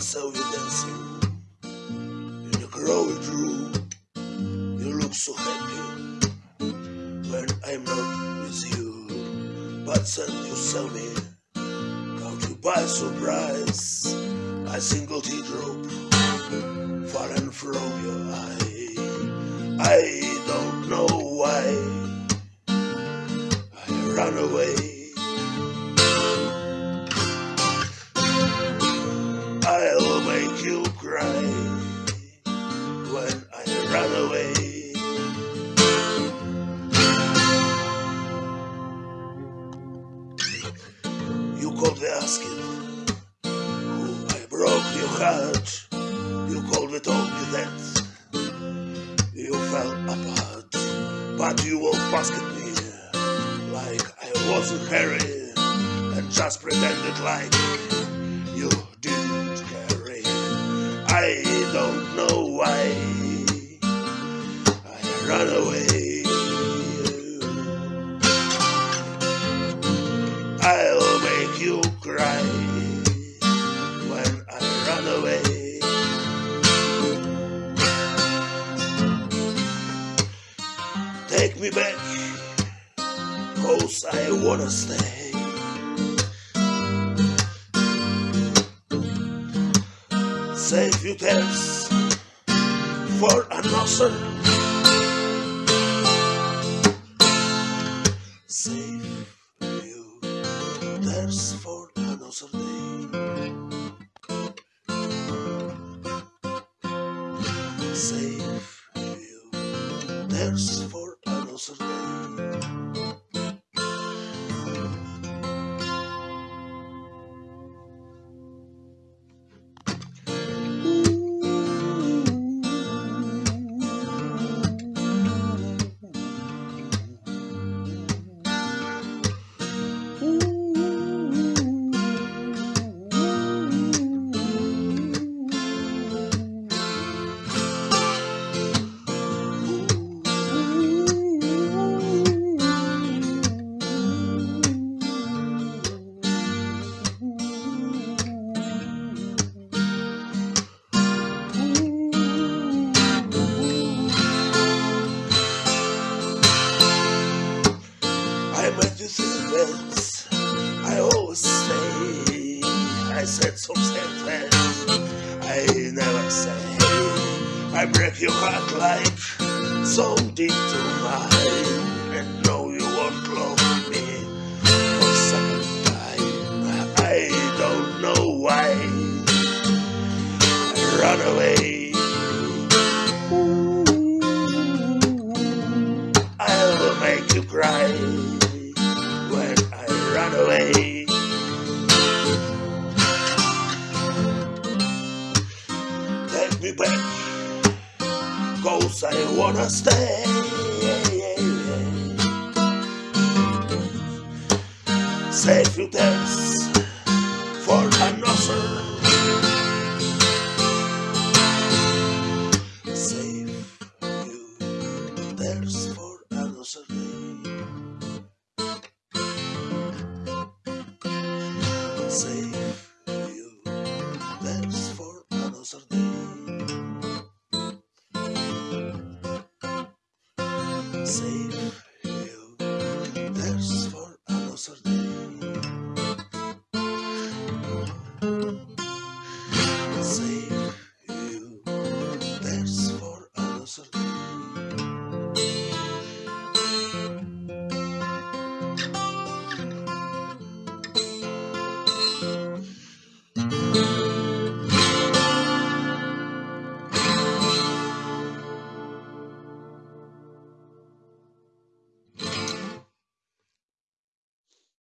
saw you dancing in a crowded room. You look so happy when I'm not with you. But then you saw me, caught you by surprise. A single teardrop fallen from your eye. I asking who I broke your heart. You called me told me that you fell apart, but you walked past me like I wasn't Harry and just pretended like you didn't care. I don't know why I ran away. Take me back, cause I wanna stay. Save you tears for another. Save you tears for another day. Save you tears I said some things. I never say I break your heart like so deep to mine. And know you won't love me for second time. I don't know why I run away. Back, cause I wanna stay. Save you dance safe there's for another day. Safe